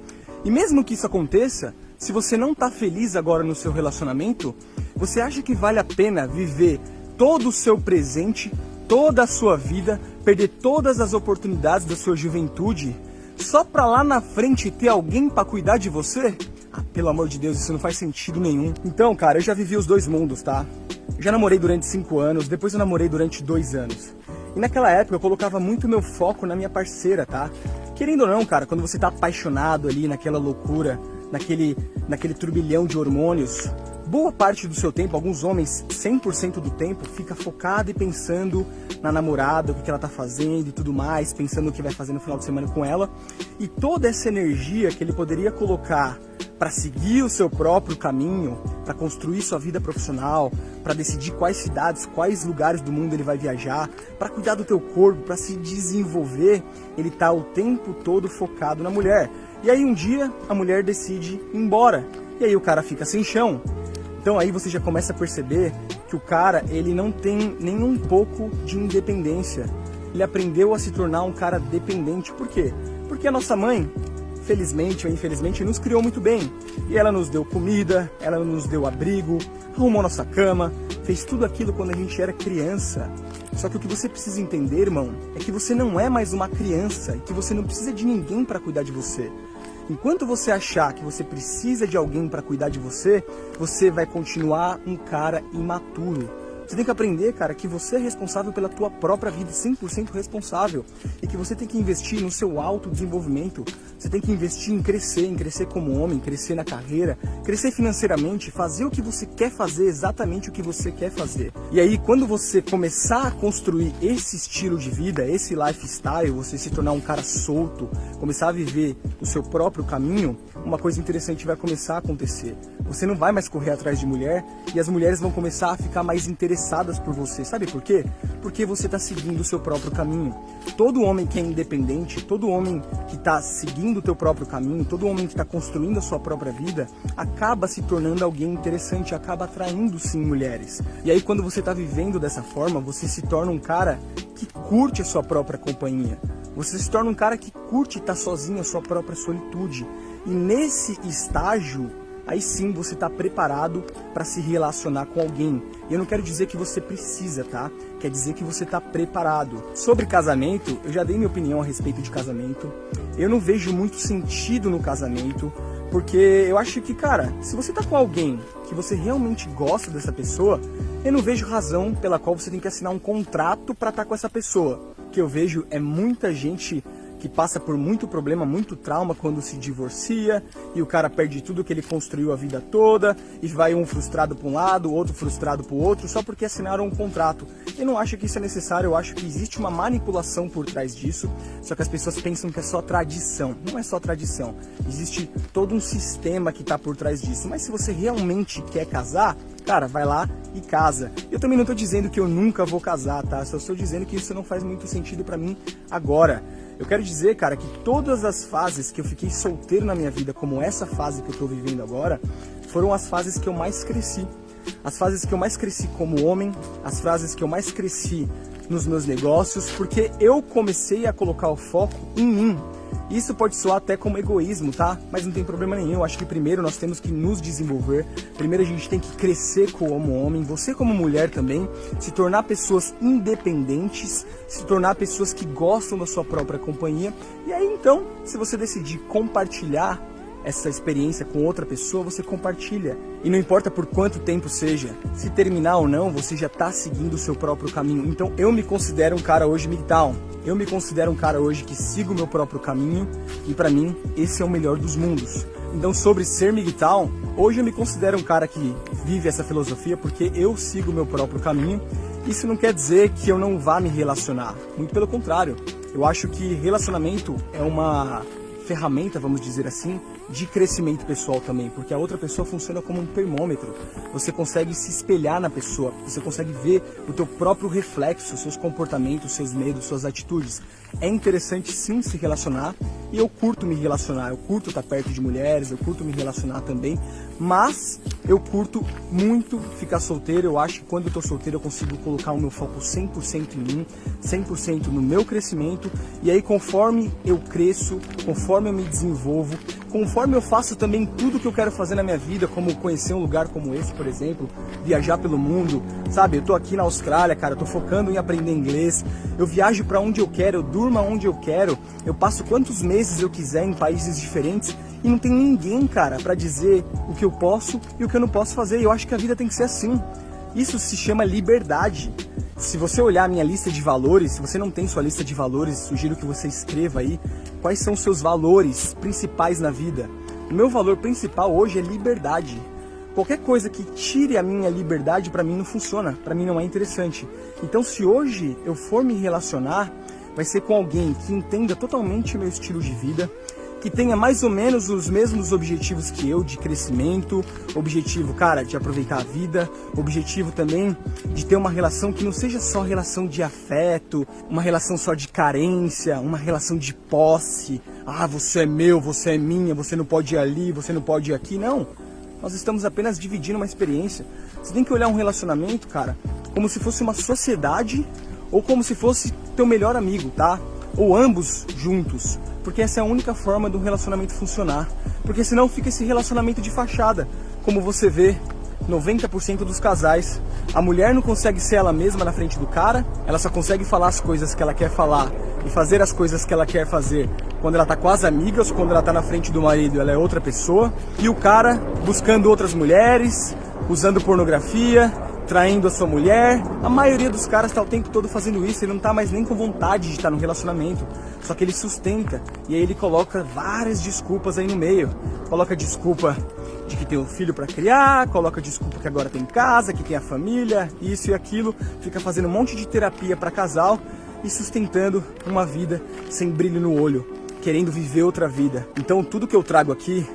E mesmo que isso aconteça, se você não está feliz agora no seu relacionamento, você acha que vale a pena viver todo o seu presente toda a sua vida, perder todas as oportunidades da sua juventude, só pra lá na frente ter alguém para cuidar de você? Ah, pelo amor de Deus, isso não faz sentido nenhum. Então, cara, eu já vivi os dois mundos, tá? Já namorei durante cinco anos, depois eu namorei durante dois anos. E naquela época eu colocava muito meu foco na minha parceira, tá? Querendo ou não, cara, quando você tá apaixonado ali naquela loucura, naquele, naquele turbilhão de hormônios, boa parte do seu tempo, alguns homens, 100% do tempo, fica focado e pensando na namorada, o que ela tá fazendo e tudo mais, pensando o que vai fazer no final de semana com ela. E toda essa energia que ele poderia colocar para seguir o seu próprio caminho, para construir sua vida profissional, para decidir quais cidades, quais lugares do mundo ele vai viajar, para cuidar do teu corpo, para se desenvolver, ele tá o tempo todo focado na mulher. E aí um dia a mulher decide ir embora. E aí o cara fica sem chão. Então aí você já começa a perceber que o cara, ele não tem nem um pouco de independência. Ele aprendeu a se tornar um cara dependente. Por quê? Porque a nossa mãe, felizmente ou infelizmente, nos criou muito bem. E ela nos deu comida, ela nos deu abrigo, arrumou nossa cama, fez tudo aquilo quando a gente era criança. Só que o que você precisa entender, irmão, é que você não é mais uma criança e que você não precisa de ninguém para cuidar de você. Enquanto você achar que você precisa de alguém para cuidar de você, você vai continuar um cara imaturo. Você tem que aprender, cara, que você é responsável pela tua própria vida, 100% responsável. E que você tem que investir no seu autodesenvolvimento. Você tem que investir em crescer, em crescer como homem, crescer na carreira, crescer financeiramente, fazer o que você quer fazer, exatamente o que você quer fazer. E aí, quando você começar a construir esse estilo de vida, esse lifestyle, você se tornar um cara solto, começar a viver o seu próprio caminho, uma coisa interessante vai começar a acontecer. Você não vai mais correr atrás de mulher e as mulheres vão começar a ficar mais interessadas por você. Sabe por quê? Porque você está seguindo o seu próprio caminho. Todo homem que é independente, todo homem que está seguindo o teu próprio caminho, todo homem que está construindo a sua própria vida, acaba se tornando alguém interessante, acaba atraindo sim mulheres. E aí quando você está vivendo dessa forma, você se torna um cara que curte a sua própria companhia. Você se torna um cara que curte estar sozinho, a sua própria solitude. E nesse estágio, aí sim você está preparado para se relacionar com alguém. Eu não quero dizer que você precisa, tá? Quer dizer que você está preparado. Sobre casamento, eu já dei minha opinião a respeito de casamento. Eu não vejo muito sentido no casamento, porque eu acho que, cara, se você tá com alguém que você realmente gosta dessa pessoa, eu não vejo razão pela qual você tem que assinar um contrato para estar tá com essa pessoa. O que eu vejo é muita gente que passa por muito problema, muito trauma quando se divorcia e o cara perde tudo que ele construiu a vida toda e vai um frustrado para um lado, outro frustrado para o outro, só porque assinaram um contrato. Eu não acho que isso é necessário, eu acho que existe uma manipulação por trás disso, só que as pessoas pensam que é só tradição. Não é só tradição, existe todo um sistema que está por trás disso. Mas se você realmente quer casar, cara, vai lá e casa. Eu também não estou dizendo que eu nunca vou casar, tá? Só estou dizendo que isso não faz muito sentido para mim agora. Eu quero dizer, cara, que todas as fases que eu fiquei solteiro na minha vida, como essa fase que eu tô vivendo agora, foram as fases que eu mais cresci. As fases que eu mais cresci como homem, as fases que eu mais cresci nos meus negócios, porque eu comecei a colocar o foco em mim, isso pode soar até como egoísmo, tá? Mas não tem problema nenhum. Eu acho que primeiro nós temos que nos desenvolver. Primeiro a gente tem que crescer como homem, você como mulher também, se tornar pessoas independentes, se tornar pessoas que gostam da sua própria companhia. E aí então, se você decidir compartilhar essa experiência com outra pessoa, você compartilha. E não importa por quanto tempo seja, se terminar ou não, você já está seguindo o seu próprio caminho. Então eu me considero um cara hoje MGTOW. Eu me considero um cara hoje que sigo o meu próprio caminho e para mim esse é o melhor dos mundos. Então sobre ser MGTOW, hoje eu me considero um cara que vive essa filosofia porque eu sigo o meu próprio caminho. Isso não quer dizer que eu não vá me relacionar, muito pelo contrário. Eu acho que relacionamento é uma ferramenta, vamos dizer assim, de crescimento pessoal também, porque a outra pessoa funciona como um termômetro. Você consegue se espelhar na pessoa, você consegue ver o teu próprio reflexo, seus comportamentos, seus medos, suas atitudes. É interessante sim se relacionar e eu curto me relacionar, eu curto estar perto de mulheres, eu curto me relacionar também, mas eu curto muito ficar solteiro, eu acho que quando eu tô solteiro eu consigo colocar o meu foco 100% em mim, 100% no meu crescimento e aí conforme eu cresço, conforme eu me desenvolvo, conforme eu faço também tudo que eu quero fazer na minha vida, como conhecer um lugar como esse, por exemplo, viajar pelo mundo, sabe? Eu tô aqui na Austrália, cara, eu tô focando em aprender inglês, eu viajo para onde eu quero, eu durmo onde eu quero, eu passo quantos meses eu quiser em países diferentes e não tem ninguém, cara, para dizer o que eu posso e o que eu não posso fazer. E eu acho que a vida tem que ser assim. Isso se chama liberdade. Se você olhar a minha lista de valores, se você não tem sua lista de valores, sugiro que você escreva aí quais são os seus valores principais na vida. O meu valor principal hoje é liberdade. Qualquer coisa que tire a minha liberdade para mim não funciona, para mim não é interessante. Então se hoje eu for me relacionar, vai ser com alguém que entenda totalmente meu estilo de vida, que tenha mais ou menos os mesmos objetivos que eu de crescimento, objetivo, cara, de aproveitar a vida, objetivo também de ter uma relação que não seja só relação de afeto, uma relação só de carência, uma relação de posse. Ah, você é meu, você é minha, você não pode ir ali, você não pode ir aqui. Não. Nós estamos apenas dividindo uma experiência. Você tem que olhar um relacionamento, cara, como se fosse uma sociedade ou como se fosse teu melhor amigo, tá? Ou ambos juntos porque essa é a única forma do relacionamento funcionar. Porque senão fica esse relacionamento de fachada. Como você vê, 90% dos casais, a mulher não consegue ser ela mesma na frente do cara, ela só consegue falar as coisas que ela quer falar e fazer as coisas que ela quer fazer quando ela tá com as amigas, quando ela tá na frente do marido, ela é outra pessoa. E o cara buscando outras mulheres, usando pornografia, traindo a sua mulher. A maioria dos caras está o tempo todo fazendo isso, ele não está mais nem com vontade de estar no relacionamento. Só que ele sustenta e aí ele coloca várias desculpas aí no meio. Coloca desculpa de que tem um filho para criar, coloca desculpa que agora tem casa, que tem a família, isso e aquilo, fica fazendo um monte de terapia para casal e sustentando uma vida sem brilho no olho, querendo viver outra vida. Então tudo que eu trago aqui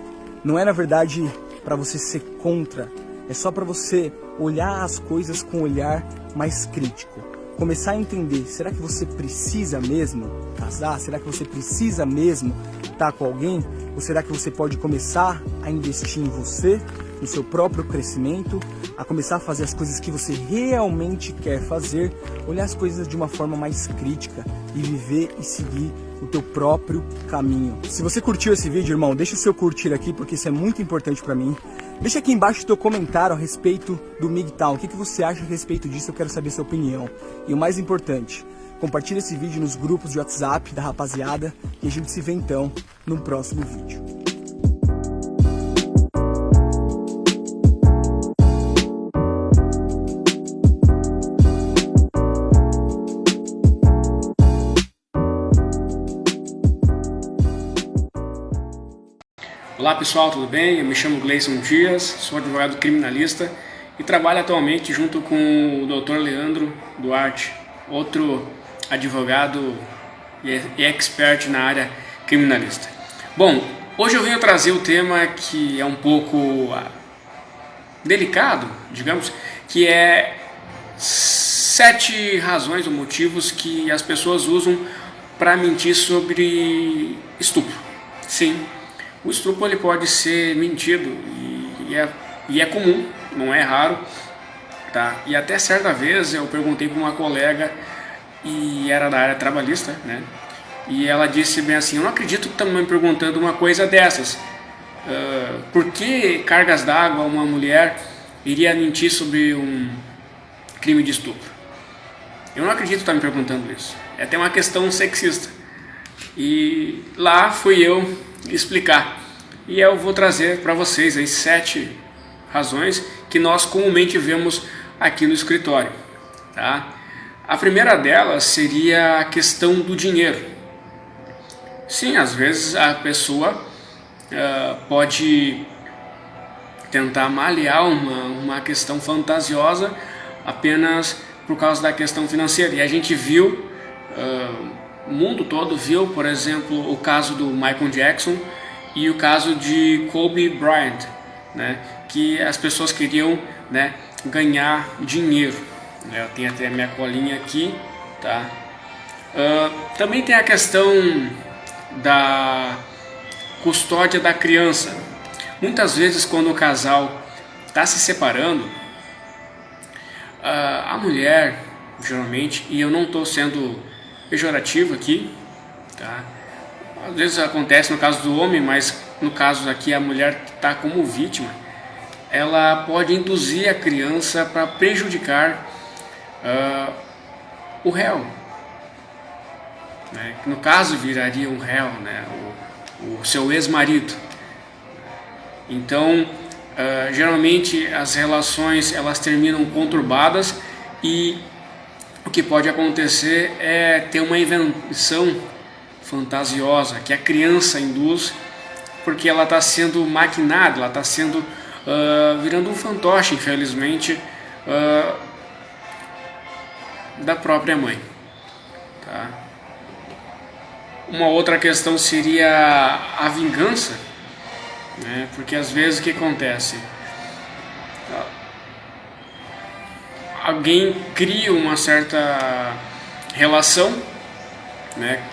não é na verdade para você ser contra, é só para você olhar as coisas com um olhar mais crítico. Começar a entender, será que você precisa mesmo casar? Será que você precisa mesmo estar com alguém? Ou será que você pode começar a investir em você, no seu próprio crescimento, a começar a fazer as coisas que você realmente quer fazer, olhar as coisas de uma forma mais crítica e viver e seguir o teu próprio caminho. Se você curtiu esse vídeo, irmão, deixa o seu curtir aqui porque isso é muito importante para mim. Deixa aqui embaixo teu comentário a respeito do MGTOW. O que, que você acha a respeito disso? Eu quero saber sua opinião. E o mais importante, compartilha esse vídeo nos grupos de WhatsApp da rapaziada e a gente se vê então no próximo vídeo. Olá pessoal, tudo bem? Eu me chamo Gleison Dias, sou advogado criminalista e trabalho atualmente junto com o Dr. Leandro Duarte, outro advogado e expert na área criminalista. Bom, hoje eu venho trazer o tema que é um pouco ah, delicado, digamos, que é sete razões ou motivos que as pessoas usam para mentir sobre estupro. Sim, o estupro ele pode ser mentido e, é, e é comum, não é raro. Tá? E até certa vez eu perguntei para uma colega, e era da área trabalhista, né? e ela disse bem assim, eu não acredito que estão me perguntando uma coisa dessas. Uh, por que cargas d'água uma mulher iria mentir sobre um crime de estupro? Eu não acredito que está me perguntando isso. É até uma questão sexista. E lá fui eu explicar. E eu vou trazer para vocês aí sete razões que nós comumente vemos aqui no escritório. Tá? A primeira delas seria a questão do dinheiro. Sim, às vezes a pessoa uh, pode tentar malear uma, uma questão fantasiosa apenas por causa da questão financeira. E a gente viu, uh, o mundo todo viu, por exemplo, o caso do Michael Jackson e o caso de Kobe Bryant, né, que as pessoas queriam né, ganhar dinheiro. Eu tenho até a minha colinha aqui, tá? Uh, também tem a questão da custódia da criança. Muitas vezes quando o casal está se separando, uh, a mulher, geralmente, e eu não estou sendo pejorativo aqui, tá? Às vezes acontece no caso do homem, mas no caso aqui a mulher está como vítima, ela pode induzir a criança para prejudicar uh, o réu. Né? No caso viraria um réu, né? o, o seu ex-marido. Então, uh, geralmente as relações elas terminam conturbadas e o que pode acontecer é ter uma invenção fantasiosa que a criança induz porque ela está sendo maquinada, ela está sendo uh, virando um fantoche, infelizmente, uh, da própria mãe. Tá? Uma outra questão seria a vingança, né? porque às vezes o que acontece? Alguém cria uma certa relação né?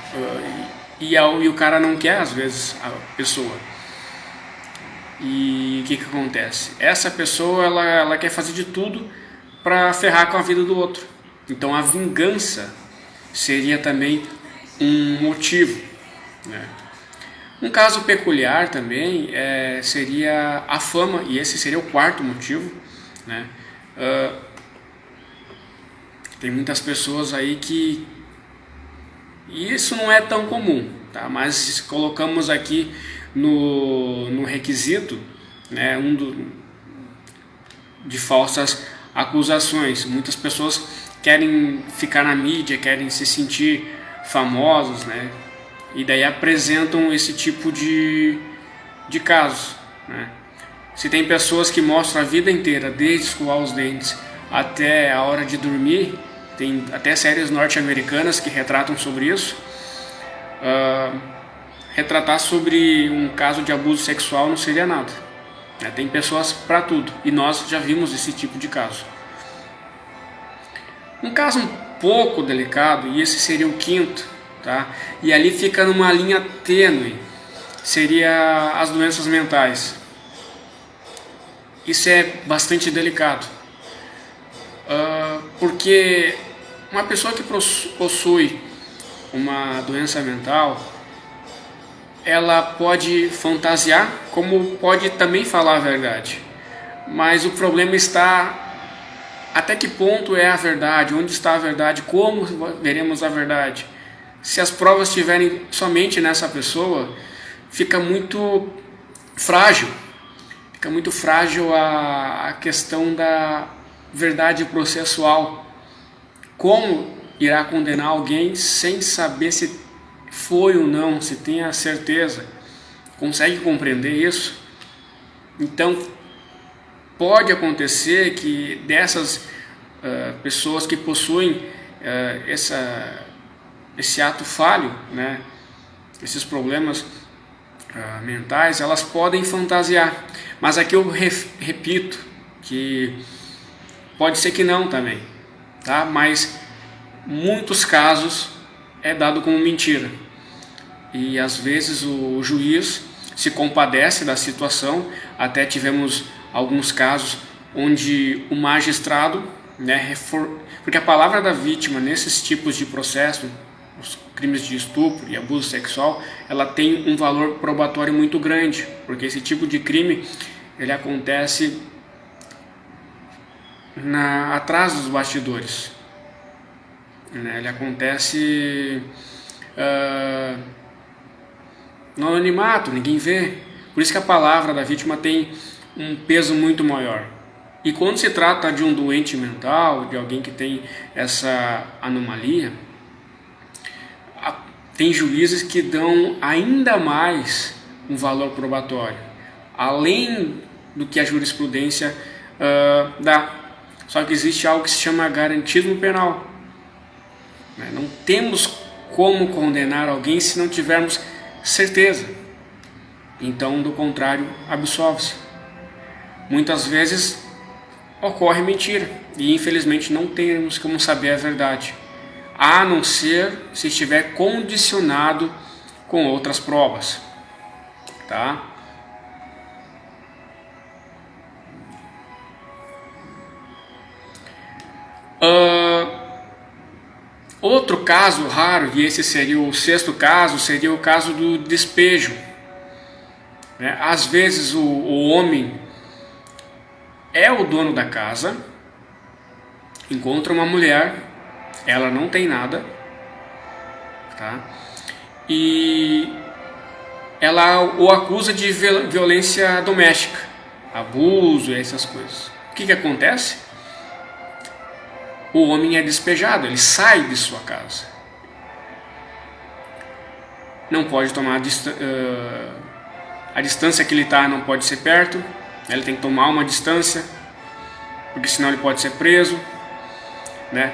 E, e o cara não quer, às vezes, a pessoa. E o que, que acontece? Essa pessoa ela, ela quer fazer de tudo para ferrar com a vida do outro. Então a vingança seria também um motivo. Né? Um caso peculiar também é, seria a fama, e esse seria o quarto motivo. Né? Uh, tem muitas pessoas aí que e isso não é tão comum, tá? mas colocamos aqui no, no requisito né, um do, de falsas acusações. Muitas pessoas querem ficar na mídia, querem se sentir famosos, né? e daí apresentam esse tipo de, de casos. Né? Se tem pessoas que mostram a vida inteira, desde escovar os dentes até a hora de dormir, tem até séries norte-americanas que retratam sobre isso. Uh, retratar sobre um caso de abuso sexual não seria nada. Né? Tem pessoas para tudo e nós já vimos esse tipo de caso. Um caso um pouco delicado, e esse seria o quinto, tá? e ali fica numa linha tênue, seria as doenças mentais. Isso é bastante delicado. Porque uma pessoa que possui uma doença mental, ela pode fantasiar, como pode também falar a verdade. Mas o problema está até que ponto é a verdade, onde está a verdade, como veremos a verdade. Se as provas estiverem somente nessa pessoa, fica muito frágil. Fica muito frágil a, a questão da verdade processual. Como irá condenar alguém sem saber se foi ou não, se tem a certeza? Consegue compreender isso? Então, pode acontecer que dessas uh, pessoas que possuem uh, essa, esse ato falho, né, esses problemas uh, mentais, elas podem fantasiar. Mas aqui eu repito que Pode ser que não também, tá? Mas muitos casos é dado como mentira. E às vezes o juiz se compadece da situação, até tivemos alguns casos onde o magistrado, né, porque a palavra da vítima nesses tipos de processo, os crimes de estupro e abuso sexual, ela tem um valor probatório muito grande, porque esse tipo de crime ele acontece na, atrás dos bastidores. Né? Ele acontece uh, no anonimato, ninguém vê. Por isso que a palavra da vítima tem um peso muito maior. E quando se trata de um doente mental, de alguém que tem essa anomalia, tem juízes que dão ainda mais um valor probatório, além do que a jurisprudência uh, dá. Só que existe algo que se chama garantismo penal. Né? Não temos como condenar alguém se não tivermos certeza. Então, do contrário, absolve-se. Muitas vezes ocorre mentira e infelizmente não temos como saber a verdade, a não ser se estiver condicionado com outras provas. Tá? Outro caso raro, e esse seria o sexto caso, seria o caso do despejo. Né? Às vezes o, o homem é o dono da casa, encontra uma mulher, ela não tem nada, tá? E ela o acusa de violência doméstica, abuso essas coisas. O que, que acontece? O homem é despejado, ele sai de sua casa. Não pode tomar uh, a distância que ele está, não pode ser perto, ele tem que tomar uma distância, porque senão ele pode ser preso, né?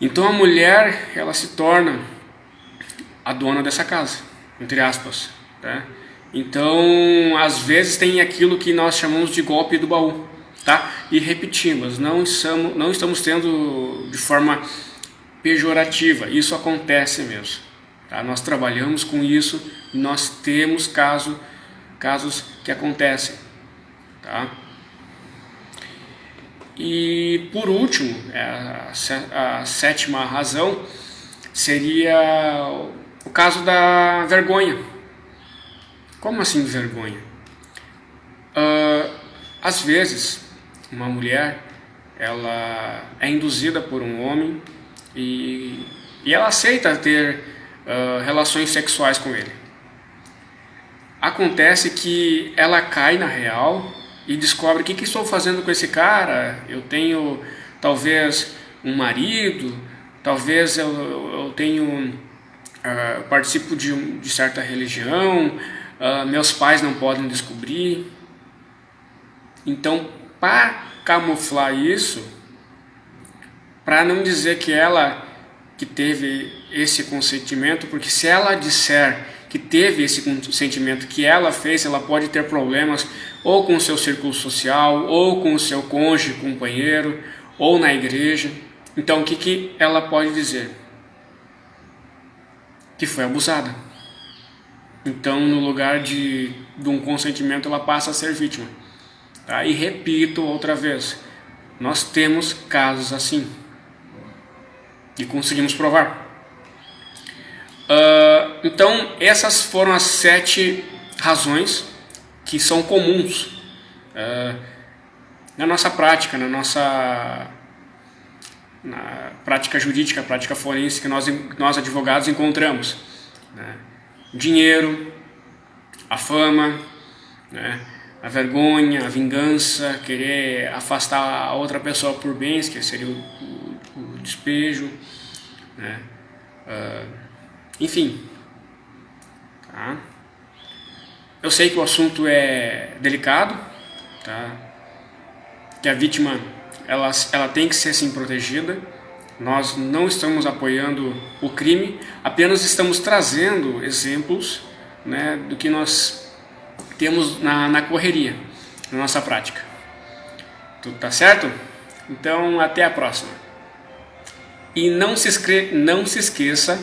Então a mulher, ela se torna a dona dessa casa, entre aspas, né? Então, às vezes tem aquilo que nós chamamos de golpe do baú, tá? E repetimos, não estamos, não estamos tendo de forma pejorativa, isso acontece mesmo, tá? Nós trabalhamos com isso, nós temos caso, casos que acontecem. Tá? E por último, é, a, sétima razão seria o caso da vergonha. Como assim vergonha? Uh, às vezes, uma mulher ela é induzida por um homem e, e ela aceita ter uh, relações sexuais com ele. Acontece que ela cai na real e descobre o que, que estou fazendo com esse cara. Eu tenho talvez um marido, talvez eu, eu tenho uh, participo de, de, certa religião, uh, meus pais não podem descobrir. Então, para camuflar isso, para não dizer que ela que teve esse consentimento, porque se ela disser que teve esse sentimento que ela fez, ela pode ter problemas ou com o seu círculo social, ou com o seu cônjuge, companheiro, ou na igreja. Então o que, que ela pode dizer? Que foi abusada. Então no lugar de, de um consentimento ela passa a ser vítima. Tá? E repito outra vez, nós temos casos assim. E conseguimos provar. Uh, então, essas foram as sete razões que são comuns uh, na nossa prática, na nossa na prática jurídica, prática forense que nós, nós advogados encontramos. Né? Dinheiro, a fama, né? A vergonha, a vingança, querer afastar a outra pessoa por bens, que seria o, o, o despejo, né? Uh, enfim. Tá? Eu sei que o assunto é delicado, tá? que a vítima ela, ela tem que ser assim protegida. Nós não estamos apoiando o crime, apenas estamos trazendo exemplos né, do que nós temos na, na correria, na nossa prática. Tudo tá certo? Então, até a próxima. E não se, não se esqueça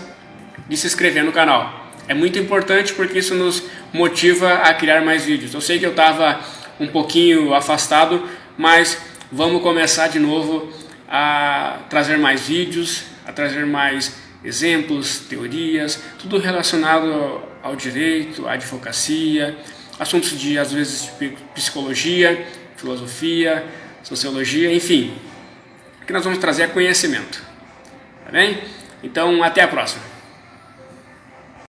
de se inscrever no canal. É muito importante porque isso nos motiva a criar mais vídeos. Eu sei que eu estava um pouquinho afastado, mas vamos começar de novo a trazer mais vídeos, a trazer mais exemplos, teorias, tudo relacionado ao direito, à advocacia, assuntos de, às vezes, psicologia, filosofia, sociologia, enfim, que nós vamos trazer conhecimento, tá bem? Então, até a próxima!